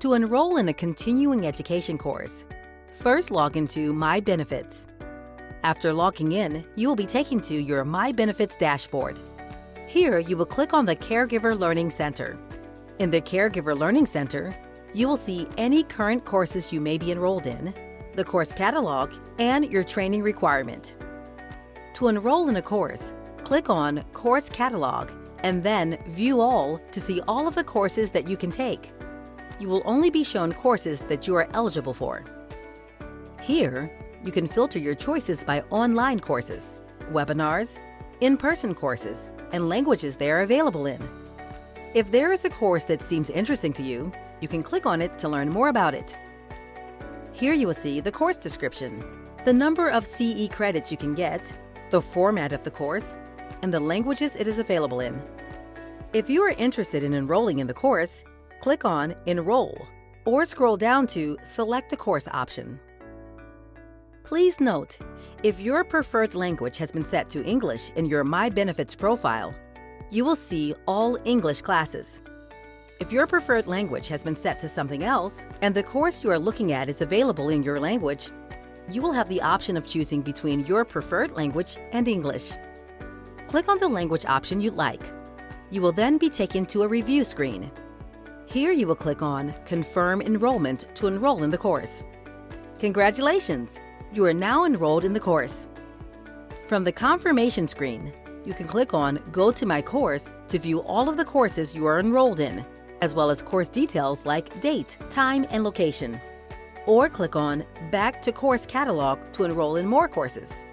To enroll in a continuing education course, first log into My Benefits. After logging in, you will be taken to your My Benefits dashboard. Here, you will click on the Caregiver Learning Center. In the Caregiver Learning Center, you will see any current courses you may be enrolled in, the course catalog, and your training requirement. To enroll in a course, click on Course Catalog and then View All to see all of the courses that you can take. You will only be shown courses that you are eligible for. Here, you can filter your choices by online courses, webinars, in-person courses, and languages they are available in. If there is a course that seems interesting to you, you can click on it to learn more about it. Here you will see the course description, the number of CE credits you can get, the format of the course, and the languages it is available in. If you are interested in enrolling in the course, click on Enroll or scroll down to Select a Course option. Please note, if your preferred language has been set to English in your My Benefits profile, you will see all English classes. If your preferred language has been set to something else and the course you are looking at is available in your language, you will have the option of choosing between your preferred language and English. Click on the language option you'd like. You will then be taken to a review screen. Here you will click on Confirm Enrollment to enroll in the course. Congratulations! You are now enrolled in the course. From the confirmation screen, you can click on Go to My Course to view all of the courses you are enrolled in, as well as course details like date, time, and location. Or click on Back to Course Catalog to enroll in more courses.